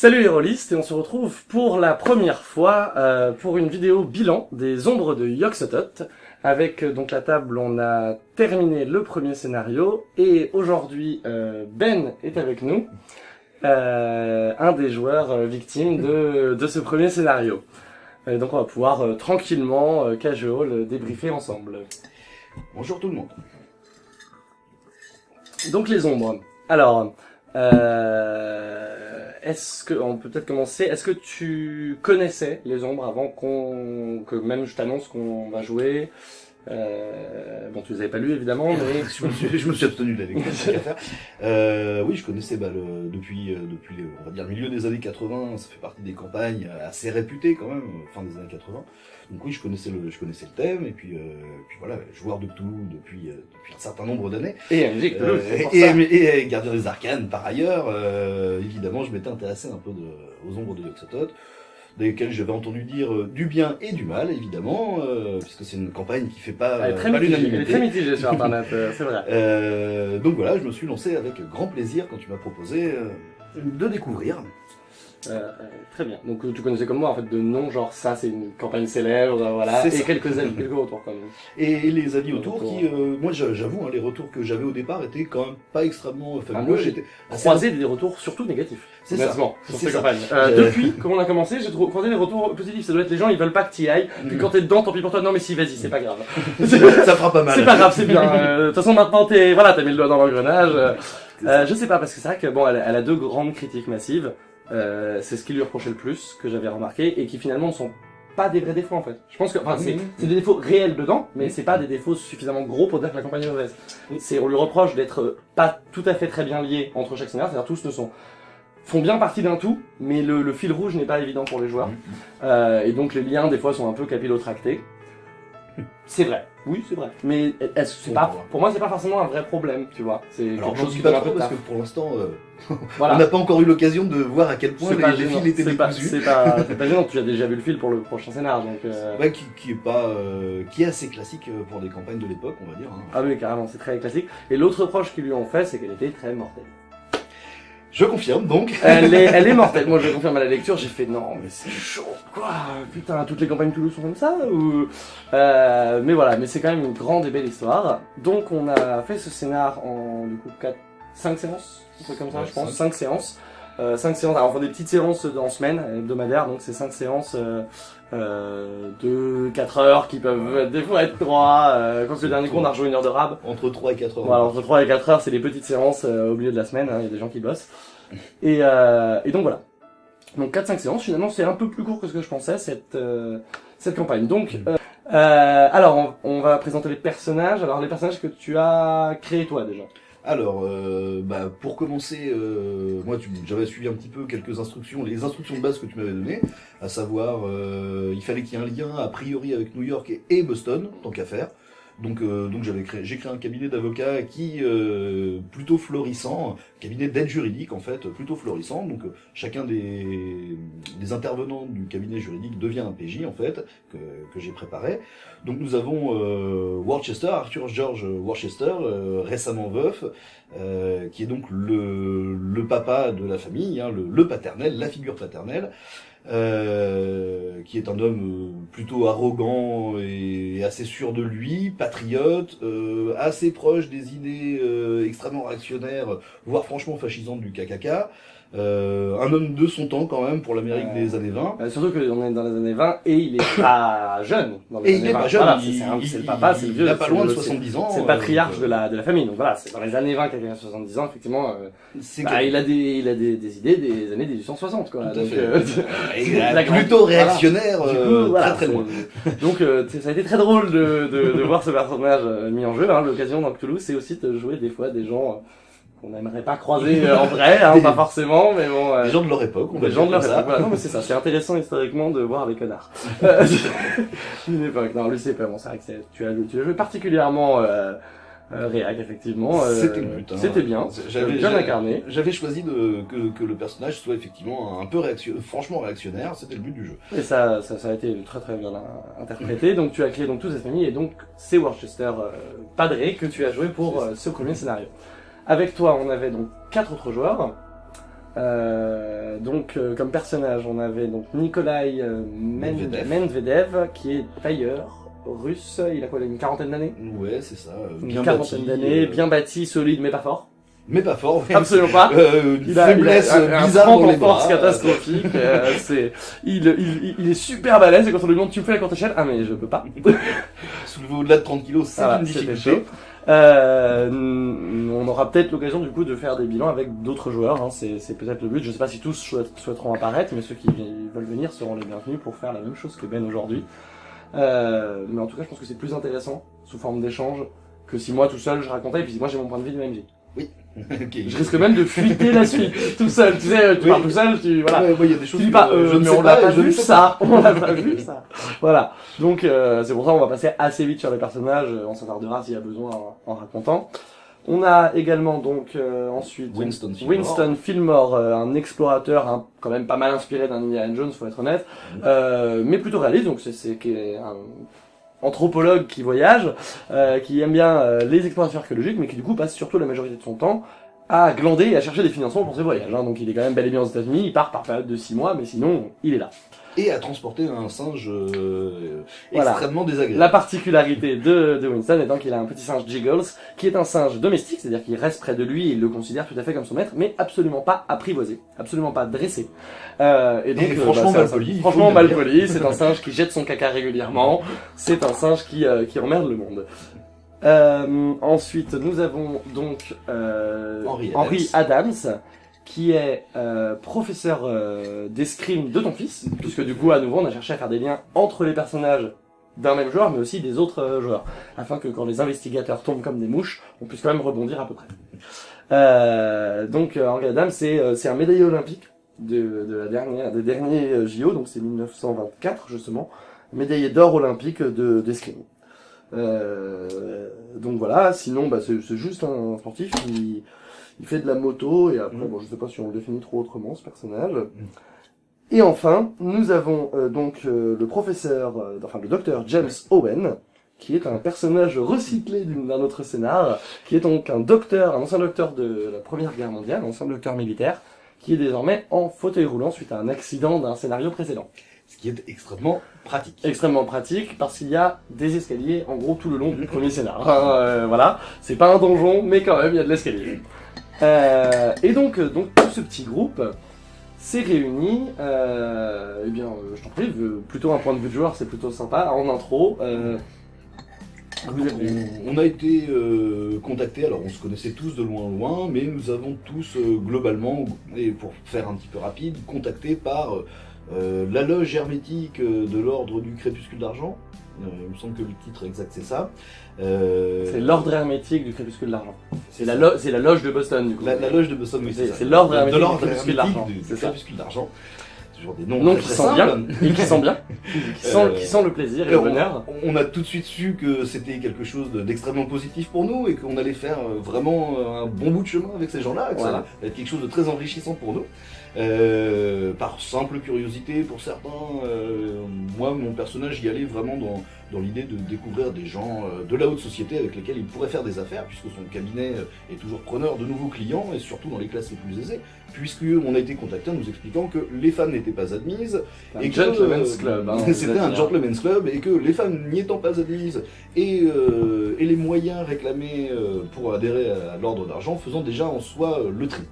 Salut les rôlistes et on se retrouve pour la première fois euh, pour une vidéo bilan des ombres de Yoxotot. Avec euh, donc la table, on a terminé le premier scénario et aujourd'hui euh, Ben est avec nous, euh, un des joueurs victimes de, de ce premier scénario. Et donc on va pouvoir tranquillement, casual, débriefer ensemble. Bonjour tout le monde. Donc les ombres. Alors, euh, est-ce que on peut peut-être commencer Est-ce que tu connaissais les ombres avant qu'on que même je t'annonce qu'on va jouer? Euh, Bon, tu les avais pas lus évidemment, mais je, me suis, je me suis abstenu de la lecture. Euh, oui, je connaissais bah, le, depuis, euh, depuis on va dire, milieu des années 80. Ça fait partie des campagnes assez réputées quand même, euh, fin des années 80. Donc oui, je connaissais le, je connaissais le thème et puis, euh, puis voilà, joueur de Cthulhu depuis, euh, depuis un certain nombre d'années. et Euh, ça. et, et Gardien des Arcanes par ailleurs. Euh, évidemment, je m'étais intéressé un peu de, aux ombres de Yoxotot, desquelles j'avais entendu dire euh, du bien et du mal, évidemment, euh, puisque c'est une campagne qui fait pas, euh, très pas mitigée, elle est l'unanimité. très mitigée sur internet, euh, c'est vrai. Euh, donc voilà, je me suis lancé avec grand plaisir quand tu m'as proposé euh, de découvrir. Euh, euh, très bien. Donc euh, tu connaissais comme moi en fait de nom, genre ça c'est une campagne célèbre, euh, voilà, C'est et ça. quelques avis, quelques retours quand même. Et les avis Les autour retours. qui, euh, moi j'a- j'avoue, hein, les retours que j'avais au départ étaient quand même pas extrêmement Ah, fabuleux. j'ai J'étais Croisé des retours surtout négatifs. C'est ça. Sur C'est ces campagnes. Euh, Depuis, comme on a commencé, j'ai croisé des retours positifs. Ça doit être les gens, ils veulent pas que tu y ailles. Puis Mhm. quand t'es dedans, tant pis pour toi. Non, mais si, vas-y, c'est pas grave. ça fera pas mal. c'est pas grave, c'est bien. De toute façon, maintenant, t'es, voilà, t'as mis le doigt dans l'engrenage. Euh, je sais pas, parce que c'est vrai que bon, elle, elle a deux grandes critiques massives. Euh, c'est ce qui lui reprochait le plus, que j'avais remarqué, et qui finalement ne sont pas des vrais défauts en fait. Je pense que, enfin, c'est, des défauts réels dedans, mais c'est pas des défauts suffisamment gros pour dire que la campagne est mauvaise. C'est, on lui reproche d'être euh, pas tout à fait très bien lié entre chaque scénario, c'est-à-dire tous ne sont font bien partie d'un tout, mais le, le fil rouge n'est pas évident pour les joueurs. Mhm. Euh, et donc les liens des fois sont un peu capillotractés. C'est vrai, oui c'est vrai. Mais est-ce que c'est pas, pour moi c'est pas forcément un vrai problème, tu vois. C'est quelque chose qui pas un peu parce que pour l'instant, euh, Voilà. on n'a pas encore eu l'occasion de voir à quel point les, les fils étaient C'est pas, décousus. c'est pas, c'est pas gênant, tu as déjà vu le fil pour le prochain scénar, donc euh... Ouais, qui, qui est pas, euh, qui est assez classique pour des campagnes de l'époque, on va dire. hein. Ah oui, carrément, c'est très classique. Et l'autre reproche qu'ils lui ont fait, c'est qu'elle était très mortelle. Je confirme donc. Elle est, elle est mortelle. Moi, je confirme à la lecture, j'ai fait non, mais c'est chaud, quoi. Putain, toutes les campagnes Toulouse sont comme ça ou euh, Mais voilà, mais c'est quand même une grande et belle histoire. Donc, on a fait ce scénar en du coup 4, 5 séances, un truc comme ça, Ouais, je pense, cinq. 5 séances. Euh, 5 séances, alors on fait des petites séances en semaine, hebdomadaires, donc c'est 5 séances euh, euh, de 4 heures qui peuvent des fois être 3. Euh, quand c'est le dernier cours, on a rejoué une heure de rab. Entre 3 et 4 heures. Voilà, entre 3 et 4 heures, c'est des petites séances euh, au milieu de la semaine, hein, il y a des gens qui bossent. Et, euh, et donc voilà. Donc 4-5 séances, finalement c'est un peu plus court que ce que je pensais, cette, euh, cette campagne. Donc, euh, euh, alors on, on va présenter les personnages. Alors les personnages que tu as créés toi déjà. Alors, euh, bah, pour commencer, euh, moi, j'avais suivi un petit peu quelques instructions, les instructions de base que tu m'avais données, à savoir, euh, il fallait qu'il y ait un lien a priori avec New York et, et Boston, tant qu'à faire. Donc, euh, donc j'avais créé, j'ai créé un cabinet d'avocats qui euh, plutôt florissant, cabinet d'aide juridique en fait, plutôt florissant. Donc, euh, chacun des, des intervenants du cabinet juridique devient un PJ en fait que, que j'ai préparé. Donc, nous avons euh, Worcester, Arthur George Worcester, euh, récemment veuf, qui est donc le, le papa de la famille, hein, le, le paternel, la figure paternelle, euh, qui est un homme euh, plutôt arrogant et assez sûr de lui, patriote, euh, assez proche des idées extrêmement réactionnaires, voire franchement fascisantes du KKK. Euh, un homme de son temps quand même pour l'Amérique Euh, des années 20. Euh, surtout qu'on est dans les années 20 et il est pas jeune. Dans les Et années il est 20. pas jeune, Voilà, il, c'est il- le papa, c'est le vieux. il a pas loin de le- 70 ans. C'est le euh, patriarche de la, de la famille. Donc voilà, c'est dans les années 20 quelqu'un a 70 ans, effectivement. euh, bah, il a des, il a des, des idées des années 1860 quoi. Tout à Donc, fait. euh, Il est la grande- plutôt réactionnaire, Du coup, euh, voilà, très très loin. Donc euh, ça a été très drôle de, de, de voir ce personnage euh, mis en jeu. Hein. L'occasion dans Cthulhu, c'est aussi de jouer des fois des gens euh, qu'on n'aimerait pas croiser euh, en vrai, hein, pas forcément, mais bon. euh, Des gens de leur époque, on va des gens de leur époque. Voilà, non mais c'est ça, c'est intéressant historiquement de voir les connards. Euh, Une époque. Non, lui c'est pas bon, c'est vrai que tu as, tu as joué particulièrement euh, euh, réac effectivement. euh, C'était le but. hein. C'était bien. J'avais bien incarné. J'avais choisi de, que, que le personnage soit effectivement un peu réactionnaire, franchement réactionnaire, c'était le but du jeu. Et ça, ça, ça a été très très bien interprété. Donc tu as créé donc toute cette famille et donc c'est Worcester euh, Padré que tu as joué pour euh, ce premier scénario. Avec toi, on avait donc quatre autres joueurs. Euh, donc, euh, comme personnage, on avait donc Nikolai euh, Medvedev. Medvedev, qui est tailleur russe. Il a quoi, il a une quarantaine d'années? Ouais, c'est ça. euh, Une Bien quarantaine bâti, d'années, bien bâti, solide, mais pas fort. Mais pas fort. ouais. Absolument pas. Euh, Il a, faiblesse il a un, un bizarre trempe dans les bras. catastrophique. euh, c'est, il, il, il- il est super balèze et quand on lui demande tu me fais la courte échelle, ah mais je peux pas. Soulever au-delà de 30 kilos, c'est Ah, une difficulté. Euh, on aura peut-être l'occasion du coup de faire des bilans avec d'autres joueurs. Hein. C'est, peut-être le but. Je sais pas si tous souhaiteront apparaître, mais ceux qui veulent venir seront les bienvenus pour faire la même chose que Ben aujourd'hui. Euh, mais en tout cas, je pense que c'est plus intéressant sous forme d'échange que si moi tout seul je racontais et puis moi j'ai mon point de vue du MJ. Je risque même de fuiter la suite tout seul. Tu sais, tu Oui. parles tout seul, tu voilà. Ouais, y a des choses Tu dis que, pas, euh, euh, je mais on l'a pas vu ça, on l'a pas vu ça. Voilà. Donc euh, c'est pour ça qu'on va passer assez vite sur les personnages, euh, on s'attardera s'il y a besoin en, en racontant. On a également donc euh, ensuite Winston Fillmore. Winston Fillmore, euh, un explorateur hein, quand même pas mal inspiré d'un Indiana Jones, faut être honnête, euh, mais plutôt réaliste. Donc c'est un anthropologue qui voyage, euh, qui aime bien euh, les explorations archéologiques, mais qui du coup passe surtout la majorité de son temps à glander et à chercher des financements pour ses voyages. hein. Donc il est quand même bel et bien aux États-Unis, il part par période de 6 mois, mais sinon il est là. Et à transporter un singe euh, Voilà. extrêmement désagréable. La particularité de, de Winston étant qu'il a un petit singe Jiggles, qui est un singe domestique, c'est-à-dire qu'il reste près de lui et il le considère tout à fait comme son maître, mais absolument pas apprivoisé, absolument pas dressé. Euh, et donc, Et euh, franchement c'est un mal singe- poli, il faut Franchement le mal dire. poli, c'est un singe qui jette son caca régulièrement, c'est un singe qui, euh, qui emmerde le monde. Euh, ensuite, nous avons donc euh, Henry Adams. Adams, qui est euh, professeur euh, d'escrime de ton fils, puisque du coup, à nouveau, on a cherché à faire des liens entre les personnages d'un même joueur, mais aussi des autres euh, joueurs, afin que quand les investigateurs tombent comme des mouches, on puisse quand même rebondir à peu près. Euh, donc, euh, Henry Adams, c'est euh, un médaillé olympique de, de la dernière, des derniers euh, JO, donc c'est 1924 justement, médaillé d'or olympique de d'escrime. Euh, donc voilà, sinon bah, c'est juste un sportif qui il fait de la moto et après Mm. bon je sais pas si on le définit trop autrement ce personnage. Et enfin, nous avons euh, donc euh, le professeur, euh, enfin le docteur James Owen, qui est un personnage recyclé d'un autre scénar, qui est donc un docteur, un ancien docteur de la Première Guerre mondiale, un ancien docteur militaire, qui est désormais en fauteuil roulant suite à un accident d'un scénario précédent. Ce qui est extrêmement pratique. Extrêmement pratique parce qu'il y a des escaliers en gros tout le long du premier scénar. Euh, voilà, c'est pas un donjon, mais quand même il y a de l'escalier. Euh, et donc, euh, donc tout ce petit groupe s'est réuni. Euh, eh je t'en prie, plutôt un point de vue de joueur, c'est plutôt sympa. En intro, On, a été contactés, alors on se connaissait tous de loin en loin, mais nous avons tous globalement, et pour faire un petit peu rapide, contactés par la loge hermétique de l'ordre du crépuscule d'argent. Euh, il me semble que le titre exact c'est ça. Euh, c'est l'ordre hermétique du crépuscule de l'argent. C'est la, lo- la loge de Boston du coup. La, la loge de Boston, oui, C'est- l'ordre De- hermétique de du crépuscule du- du c'est crépuscule d'argent. Toujours des noms Nom très, qui simples. bien et qui sent bien, qui sent, Euh, qui le plaisir et Et le on, bonheur. on a tout de suite su que c'était quelque chose de- d'extrêmement positif pour nous et qu'on allait faire vraiment un bon bout de chemin avec ces gens-là, que ça allait être quelque chose de très enrichissant pour nous. Euh, par simple curiosité pour certains, euh, moi mon personnage y allait vraiment dans, dans l'idée de découvrir des gens euh, de la haute société avec lesquels il pourrait faire des affaires puisque son cabinet est toujours preneur de nouveaux clients et surtout dans les classes les plus aisées puisque on a été contacté en nous expliquant que les femmes n'étaient pas admises Un et que, gentleman's club. hein, C'était vous un gentleman's club et que les femmes n'y étant pas admises et, euh, et les moyens réclamés euh, pour adhérer à l'ordre d'argent faisant déjà en soi le tri.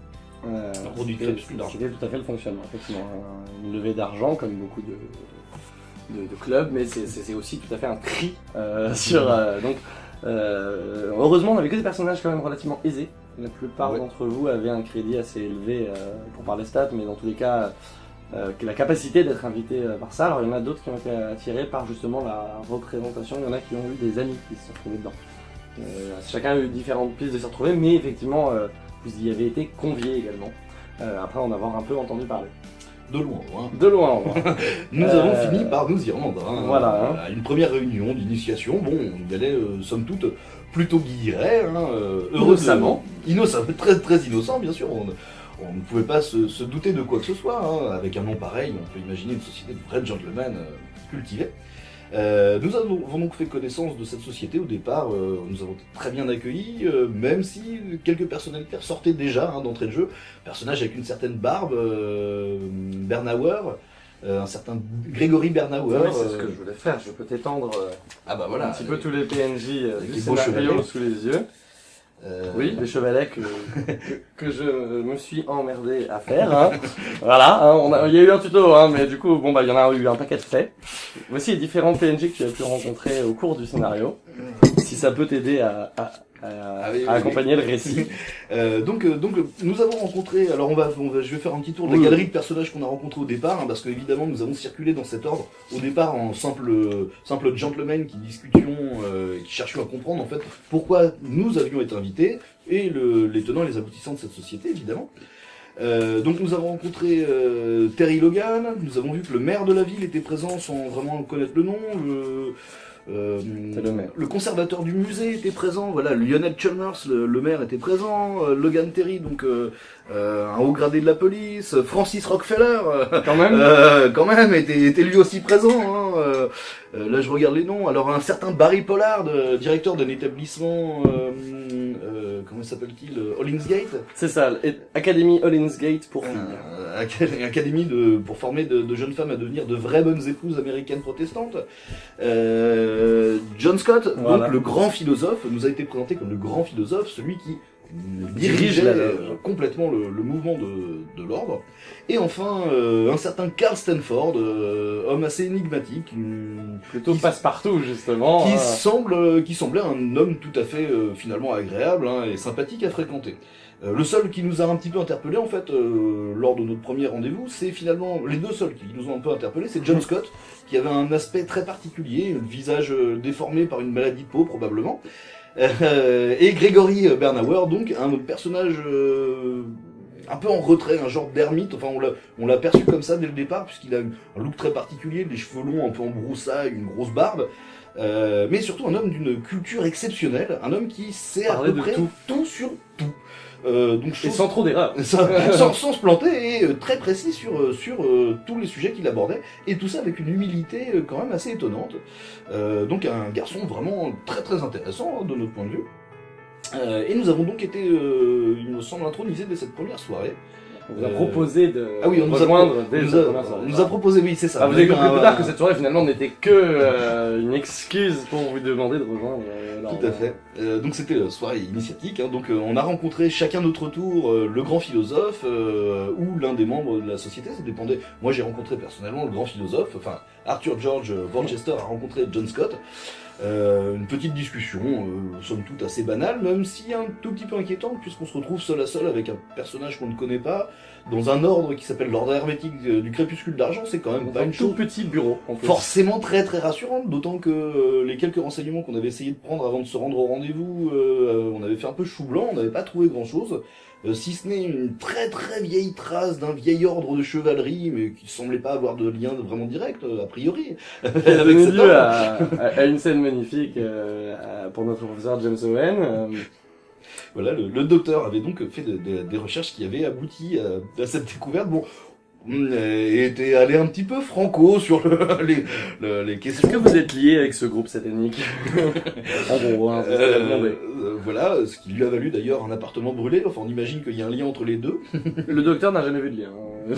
Euh, c'était- tout à fait le fonctionnement, effectivement. Un- Une levée d'argent, comme beaucoup de, de, de clubs, mais c'est- aussi tout à fait un tri euh, sur. euh, donc, euh, heureusement, on avait que des personnages quand même relativement aisés. La plupart Ouais. d'entre vous avaient un crédit assez élevé pour parler stats, mais dans tous les cas, la capacité d'être invité par ça. Alors, il y en a d'autres qui ont été attirés par justement la représentation. Il y en a qui ont eu des amis qui se sont retrouvés dedans. Chacun a eu différentes pistes de s'y retrouver, mais effectivement, vous y avez été conviés également. Euh, après en avoir un peu entendu parler. De loin, loin. De loin loin. Nous Euh, avons fini par nous y rendre. hein. voilà, hein. À une première réunion d'initiation, bon, on y allait euh, somme toute plutôt guilleret, hein, euh, Innocemment. Innocent, très, très innocent bien sûr. On, on ne pouvait pas se, se douter de quoi que ce soit. hein. Avec un nom pareil, on peut imaginer une société de vrais gentlemen euh, cultivés. Euh, nous avons, donc fait connaissance de cette société au départ, euh, nous avons été très bien accueillis, euh, même si quelques personnalités ressortaient déjà hein, d'entrée de jeu. Personnage avec une certaine barbe, euh, Bernauer, euh, un certain Grégory Bernauer. C'est ce que euh, je voulais faire. Je peux t'étendre Ah bah voilà. un petit peu tous les PNJ du scénario sous les yeux. Euh, Oui, les chevalets que, que, je me suis emmerdé à faire. Hein. voilà, hein, on a- il y a eu un tuto, hein, mais du coup, bon bah il y en a eu un paquet de faits. Voici les différents PNJ que tu as pu rencontrer au cours du scénario. Si ça peut t'aider à, à, à- Ah oui, à oui, accompagner le récit. Euh, donc, euh, donc, euh, nous avons rencontré. Alors, on va, on va, je vais faire un petit tour de la galerie de personnages qu'on a rencontrés au départ, hein, parce que évidemment, nous avons circulé dans cet ordre. Au départ, en simple, simple gentlemen qui discutions, euh, qui cherchions à comprendre en fait pourquoi nous avions été invités et le, les tenants et les aboutissants de cette société, évidemment. Euh, donc nous avons rencontré euh, Terry Logan, nous avons vu que le maire de la ville était présent sans vraiment connaître le nom, le, euh, le maire. le conservateur du musée était présent, voilà, Lionel Chalmers, le, le maire était présent, euh, Logan Terry, donc euh, euh, un haut gradé de la police, Francis Rockefeller, euh, Quand même, euh, quand même, était, était lui aussi présent. Hein, là, je regarde les noms. Alors, un certain Barry Pollard, directeur d'un établissement, euh, euh, comment s'appelle-t-il Hollingsgate, c'est ça, Academy Hollinsgate pour filles. Acad- académie de, pour former de, de jeunes femmes à devenir de vraies bonnes épouses américaines protestantes. Euh, John Scott, Voilà. donc le grand philosophe, nous a été présenté comme le grand philosophe, celui qui dirigeait euh, complètement le, le mouvement de, de l'ordre. Et enfin, euh, un certain Carl Stanford, euh, homme assez énigmatique, une- Plutôt passe-partout, justement. qui hein. semble, qui semblait un homme tout à fait euh, finalement agréable hein, et sympathique à fréquenter. Euh, le seul qui nous a un petit peu interpellé en fait euh, lors de notre premier rendez-vous, c'est finalement les deux seuls qui nous ont un peu interpellé, c'est John Scott qui avait un aspect très particulier, le visage euh, déformé par une maladie de peau probablement, Euh, et Gregory Bernauer donc un personnage euh, un peu en retrait, un genre d'ermite, enfin on l'a perçu comme ça dès le départ puisqu'il a un look très particulier, des cheveux longs un peu en broussailles, une grosse barbe. Euh, mais surtout un homme d'une culture exceptionnelle, un homme qui sait à peu de près tout. tout sur tout. Euh, Et sans trop d'erreurs. sans, sans, se planter et euh, très précis sur, euh, sur tous les sujets qu'il abordait, et tout ça avec une humilité quand même assez étonnante. Donc un garçon vraiment très très intéressant hein, de notre point de vue. Et nous avons donc été, il me semble, intronisés dès cette première soirée. On vous a Euh, proposé de Ah oui, on nous a, rejoindre on dès nous a- première on nous a proposé, oui, c'est ça. Ah, vous a avez compris un- plus tard que cette soirée finalement n'était que euh, une excuse pour vous demander de rejoindre. euh, Tout à fait. Euh, donc c'était la soirée initiatique. hein. Donc euh, on a rencontré chacun notre tour euh, le grand philosophe euh, ou l'un des membres de la société. Ça dépendait. Moi j'ai rencontré personnellement le grand philosophe. Enfin Arthur George Worcester a rencontré John Scott. Euh, une petite discussion, euh, somme toute assez banale, même si un tout petit peu inquiétante, puisqu'on se retrouve seul à seul avec un personnage qu'on ne connaît pas, dans un ordre qui s'appelle l'ordre hermétique euh, du crépuscule d'argent, c'est quand même Dans pas un une tout chose petit bureau. en plus. forcément très très rassurante, d'autant que euh, les quelques renseignements qu'on avait essayé de prendre avant de se rendre au rendez-vous, euh, on avait fait un peu chou blanc, on n'avait pas trouvé grand chose, si ce n'est une très très vieille trace d'un vieil ordre de chevalerie, mais qui semblait pas avoir de lien vraiment direct, euh, a priori, Qui a donné cet à, à- une scène magnifique euh, pour notre professeur James Owen. Euh, Voilà, le, le docteur avait donc fait de- de- des recherches qui avaient abouti à, à cette découverte. Bon, hum, et était allé un petit peu franco sur le- les, le- les questions. Est-ce que vous êtes lié avec ce groupe satanique En gros, hein, Euh, euh, voilà, ce qui lui a valu d'ailleurs un appartement brûlé. Enfin, on imagine qu'il y a un lien entre les deux. Le docteur n'a jamais vu de lien. hein.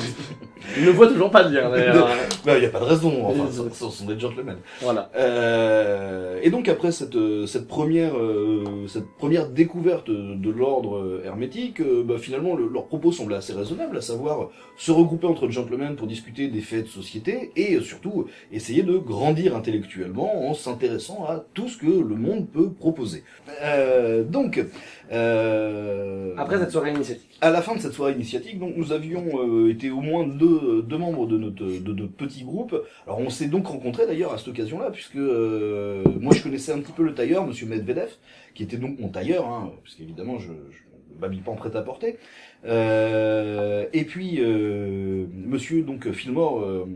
Il ne voit toujours pas de lien d'ailleurs. il n'y a pas de raison. Enfin, ce ce sont des gentlemen. Voilà. Euh, et donc après cette, euh, cette première euh, cette première découverte de l'ordre hermétique, euh, bah, finalement le- leur propos semblait assez raisonnable, à savoir se regrouper entre gentlemen pour discuter des faits de société et surtout essayer de grandir intellectuellement en s'intéressant à tout ce que le monde peut proposer. Euh, donc euh, Après cette soirée initiatique. à la fin de cette soirée initiatique, donc nous avions euh, été au moins deux, deux membres de notre, de notre petit groupe. Alors on s'est donc rencontrés d'ailleurs à cette occasion-là, puisque euh, moi je connaissais un petit peu le tailleur, Monsieur Medvedev, qui était donc mon tailleur, hein, puisqu'évidemment je, je ne m'habille pas en prêt-à-porter. Euh, et puis euh, Monsieur donc Fillmore, euh,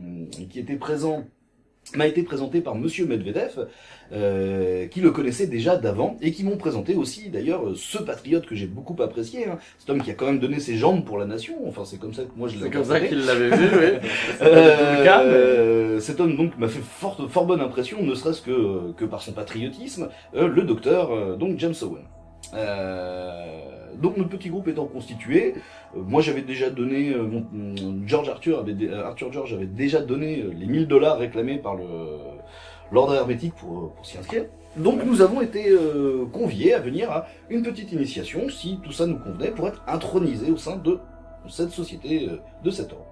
qui était présent m'a été présenté par Monsieur Medvedev, euh, qui le connaissait déjà d'avant, et qui m'ont présenté aussi d'ailleurs ce patriote que j'ai beaucoup apprécié, hein, cet homme qui a quand même donné ses jambes pour la nation, enfin c'est comme ça que moi je l'ai C'est comme ça qu'il l'avait vu, oui. Euh, cas, mais- euh, cet homme donc m'a fait fort, fort bonne impression, ne serait-ce que, que par son patriotisme, euh, le docteur euh, donc James Owen. Euh, donc notre petit groupe étant constitué, euh, moi j'avais déjà donné, euh, George Arthur avait, euh, Arthur George avait déjà donné les 1000 dollars réclamés par l'ordre hermétique pour, s'y inscrire. Donc nous avons été conviés à venir à une petite initiation, si tout ça nous convenait, pour être intronisés au sein de cette société, de cet ordre.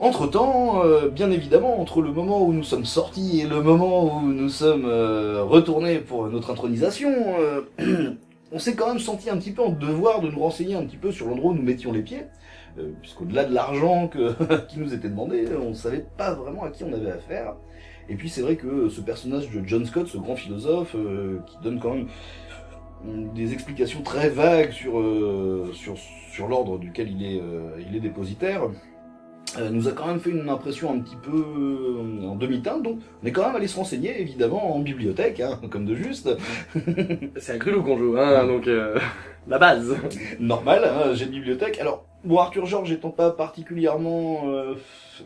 Entre-temps, euh, bien évidemment, entre le moment où nous sommes sortis et le moment où nous sommes retournés pour notre intronisation, on s'est quand même senti un petit peu en devoir de nous renseigner un petit peu sur l'endroit où nous mettions les pieds, euh, puisqu'au-delà de l'argent qui nous était demandé, on ne savait pas vraiment à qui on avait affaire. Et puis c'est vrai que ce personnage de John Scott, ce grand philosophe, euh, qui donne quand même mm, des explications très vagues sur, euh, l'ordre duquel il est, euh, dépositaire, euh, nous a quand même fait une impression un petit peu euh, en demi-teinte, donc on est quand même allé se renseigner évidemment en bibliothèque, hein, comme de juste, C'est à Grulou qu'on joue, hein, donc euh, la base. normal, hein, j'ai une bibliothèque. Alors, bon, Arthur Georges étant pas particulièrement, euh,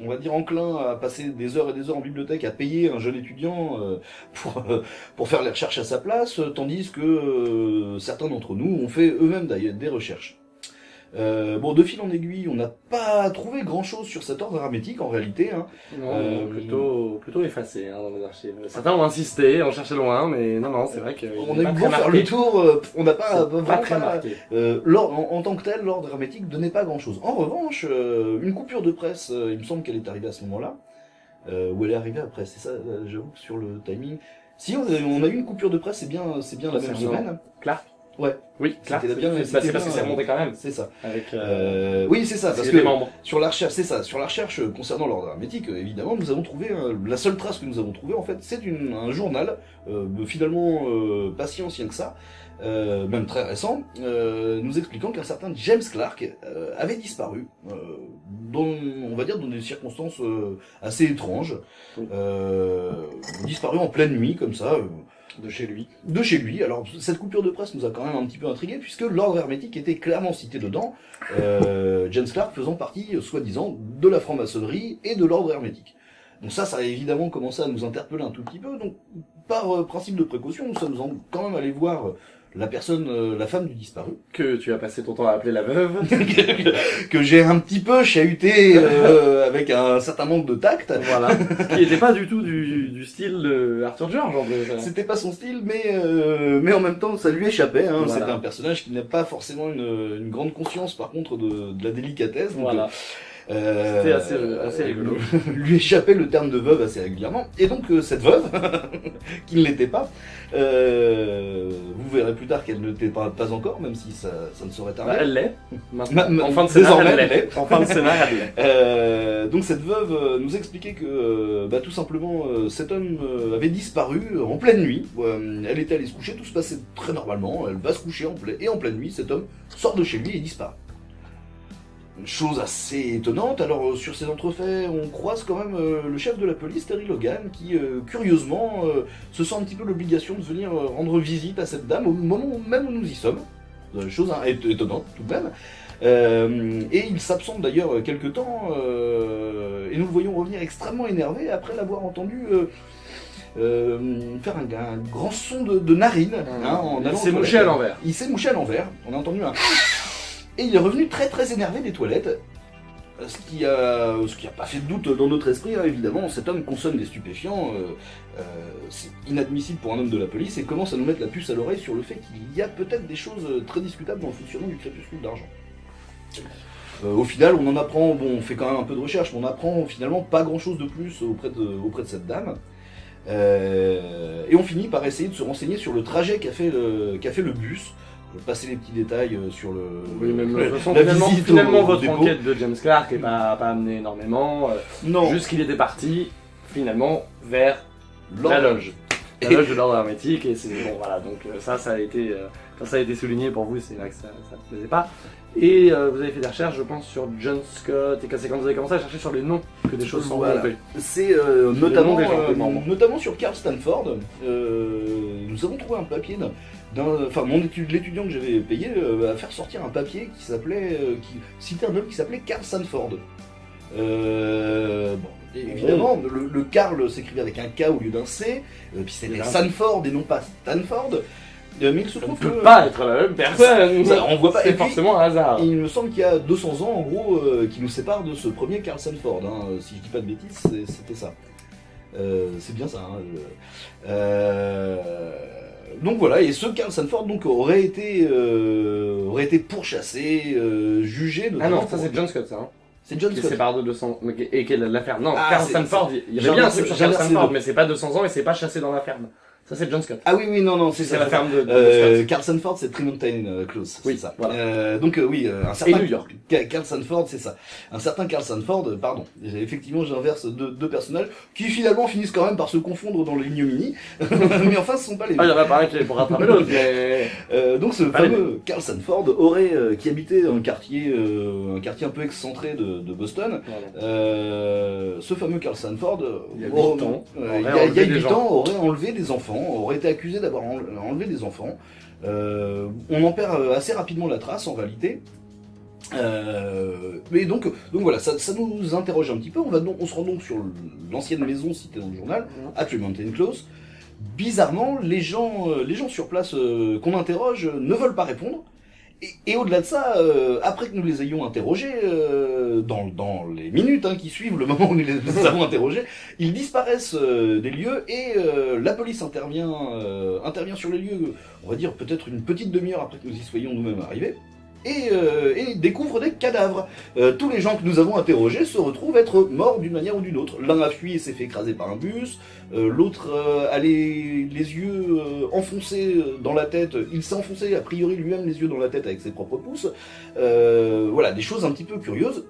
on va dire, enclin à passer des heures et des heures en bibliothèque, à payer un jeune étudiant euh, pour, euh, pour faire les recherches à sa place, euh, tandis que euh, certains d'entre nous ont fait eux-mêmes d'ailleurs des recherches. Euh, bon, de fil en aiguille, on n'a pas trouvé grand-chose sur cet ordre hermétique en réalité. Hein. Non, Euh, plutôt, plutôt effacé hein, dans les archives. Certains ont insisté, ont cherché loin, mais non, non, c'est vrai que On a eu beau faire le tour, euh, on n'a pas, vraiment pas très marqué. Euh, l'ordre- en, en tant que tel, l'ordre hermétique donnait pas grand-chose. En revanche, euh, une coupure de presse, euh, il me semble qu'elle est arrivée à ce moment-là, euh, ou elle est arrivée après, c'est ça, j'avoue que sur le timing. Si on a, on a eu une coupure de presse, c'est bien, c'est bien la même semaine. Clark Ouais, Oui, Clark. C'était bien, c'est c'était c'est parce que c'est remonté quand même. c'est ça. Avec, euh, Euh, oui, c'est ça, parce parce que membres. sur la recherche, c'est ça, sur la recherche euh, concernant l'ordre hermétique, euh, évidemment, nous avons trouvé, euh, la seule trace que nous avons trouvée, en fait, c'est une- un journal, euh, finalement euh, pas si ancien que ça, euh, même très récent, euh, nous expliquant qu'un certain James Clark euh, avait disparu, euh, dans, on va dire dans des circonstances euh, assez étranges, euh, disparu en pleine nuit, comme ça, euh, de chez lui. de chez lui. Alors cette coupure de presse nous a quand même un petit peu intrigué puisque l'ordre hermétique était clairement cité dedans, euh, James Clark faisant partie, soi-disant, de la franc-maçonnerie et de l'ordre hermétique. Donc ça, ça a évidemment commencé à nous interpeller un tout petit peu. Donc par euh, principe de précaution, nous sommes en- quand même allés voir la personne, euh, la femme du disparu, Que tu as passé ton temps à appeler la veuve. que, que j'ai un petit peu chahuté euh, avec un certain manque de tact. voilà. Qui n'était pas du tout du, du style de Arthur George. C'était pas son style, mais euh, mais en même temps, ça lui échappait. Hein. Voilà. C'était un personnage qui n'a pas forcément une, une grande conscience, par contre, de, de la délicatesse. Donc, Voilà. Euh, C'était assez- assez rigolo. lui échappait le terme de veuve assez régulièrement. Et donc euh, cette veuve, qui ne l'était pas, euh, vous verrez plus tard qu'elle ne l'était pas, pas encore, même si ça, ça ne saurait Bah, tarder. elle l'est. En fin de scénar, désormais, elle l'est. En fin de scénar, elle l'est. Donc cette veuve nous expliquait que bah, tout simplement cet homme avait disparu en pleine nuit. Elle était allée se coucher, tout se passait très normalement. Elle va se coucher en et en pleine nuit, cet homme sort de chez lui et disparaît. Une chose assez étonnante. Alors euh, sur ces entrefaits, on croise quand même euh, le chef de la police, Terry Logan, qui euh, curieusement euh, se sent un petit peu l'obligation de venir rendre visite à cette dame au moment même où nous y sommes. Chose hein, éton- étonnante tout de même. Et il s'absente d'ailleurs quelque temps, et nous le voyons revenir extrêmement énervé après l'avoir entendu euh, faire un, un grand son de, de narine. hein, en il s'est mouché à l'envers. Il s'est mouché à l'envers, on a entendu un... Et il est revenu très très énervé des toilettes, ce qui a, ce qui a pas fait de doute dans notre esprit, hein, évidemment. Cet homme consomme des stupéfiants, euh, euh, c'est inadmissible pour un homme de la police, et commence à nous mettre la puce à l'oreille sur le fait qu'il y a peut-être des choses euh, très discutables dans le fonctionnement du crépuscule d'argent. Euh, au final, on en apprend, bon, on fait quand même un peu de recherche, mais on apprend finalement pas grand chose de plus auprès de, auprès de cette dame. Euh, et on finit par essayer de se renseigner sur le trajet qu'a fait fait le bus. Je vais passer les petits détails euh, sur le. Oui, même le- de toute façon, la finalement, au votre enquête de James Clark est pas, pas amené énormément. euh, Non, Juste qu'il était parti, finalement, vers l'ordre- la loge. La loge de l'ordre hermétique, et c'est bon, voilà. Donc, euh, ça, ça a été, ça a été souligné pour vous, c'est là que ça ne plaisait pas. Et euh, vous avez fait des recherches, je pense, sur John Scott et quand vous avez commencé à chercher sur les noms que des choses sont Voilà. C'est euh, notamment, euh, notamment sur Carl Stanford. euh, nous avons trouvé un papier enfin mon étude, l'étudiant que j'avais payé euh, a faire sortir un papier qui s'appelait, qui citait un homme qui s'appelait Carl Stanford. Bon, et évidemment, le, le Carl s'écrivait avec un K au lieu d'un C, puis c'était. Stanford et non pas Stanford. Mais il se Ça ne trouve peut que pas être la même personne. Ça, on voit pas. C'est forcément un hasard. il me semble qu'il y a 200 ans, en gros, euh, qui nous séparent de ce premier Carl Sanford. hein. Si je dis pas de bêtises, c'était ça. Euh, c'est bien ça. hein. Euh, donc voilà, et ce Carl Sanford donc, aurait, été, euh, aurait été pourchassé, euh, jugé. Ah non, ça c'est John Scott, ça. Hein, C'est John qui Scott. sépare de 200. mais qui- Et qui est l'affaire. Non, Ah, Carl Stanford, il y avait bien un truc sur Carl deux. mais c'est pas 200 ans et c'est pas chassé dans la ferme. Ça c'est John Scott. Ah oui, oui, non, non, c'est la ferme de, de Euh, Scott. Carl Sanford, c'est Tremontaine euh, Close, Oui, c'est ça. voilà. Euh, donc euh, oui, euh, un certain New York. Ca- Carl Sanford, c'est ça. Un certain Carl Sanford, euh, pardon. Effectivement, j'inverse deux, deux personnages qui finalement finissent quand même par se confondre dans l'ignominie. mais enfin, ce sont pas les Ah, mêmes. en a pas un qui est pour rattraper l'autre, mais. Euh, donc ce fameux Carl Sanford aurait, euh, qui habitait un quartier, euh, un quartier un peu excentré de, de Boston. Voilà. Euh, ce fameux Carl Sanford, Il y a aurait- huit ans, euh, aurait il y a, il y a enlevé des huit gens. ans, aurait enlevé des enfants, aurait été accusé d'avoir en- enlevé des enfants. Euh, on en perd euh, assez rapidement la trace en réalité. Euh, mais donc, donc voilà, ça, ça nous interroge un petit peu. On, va donc, on se rend donc sur l'ancienne maison citée dans le journal, à Tremontaine Close. Bizarrement, les gens, les gens sur place qu'on interroge ne veulent pas répondre. Et, au-delà de ça, euh, après que nous les ayons interrogés, euh, dans, les minutes hein, qui suivent le moment où nous les, avons interrogés, ils disparaissent euh, des lieux et la police intervient, intervient sur les lieux, on va dire peut-être une petite demi-heure après que nous y soyons nous-mêmes arrivés. Et, euh, découvre des cadavres. Euh, tous les gens que nous avons interrogés se retrouvent être morts d'une manière ou d'une autre. L'un a fui et s'est fait écraser par un bus, euh, l'autre euh, a les, les yeux enfoncés dans la tête. Il s'est enfoncé a priori lui-même les yeux dans la tête avec ses propres pouces. Voilà, des choses un petit peu curieuses.